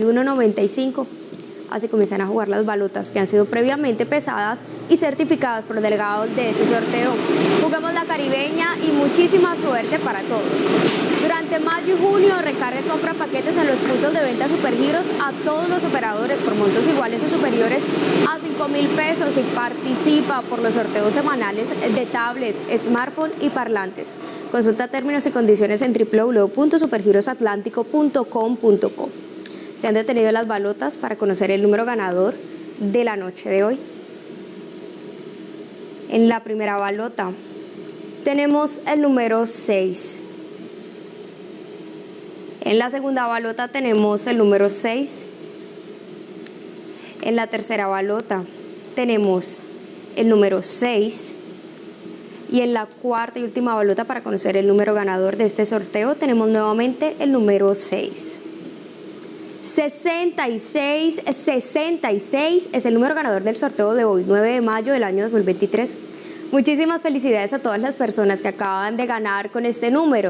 1.95. Así comienzan a jugar las balotas que han sido previamente pesadas y certificadas por delegados de este sorteo. Jugamos la caribeña y muchísima suerte para todos. Durante mayo y junio recarga y compra paquetes en los puntos de venta Supergiros a todos los operadores por montos iguales o superiores a 5 mil pesos y participa por los sorteos semanales de tablets, smartphone y parlantes. Consulta términos y condiciones en www.supergirosatlántico.com.co. Se han detenido las balotas para conocer el número ganador de la noche de hoy. En la primera balota tenemos el número 6. En la segunda balota tenemos el número 6. En la tercera balota tenemos el número 6. Y en la cuarta y última balota para conocer el número ganador de este sorteo tenemos nuevamente el número 6. 66, 66 es el número ganador del sorteo de hoy, 9 de mayo del año 2023. Muchísimas felicidades a todas las personas que acaban de ganar con este número.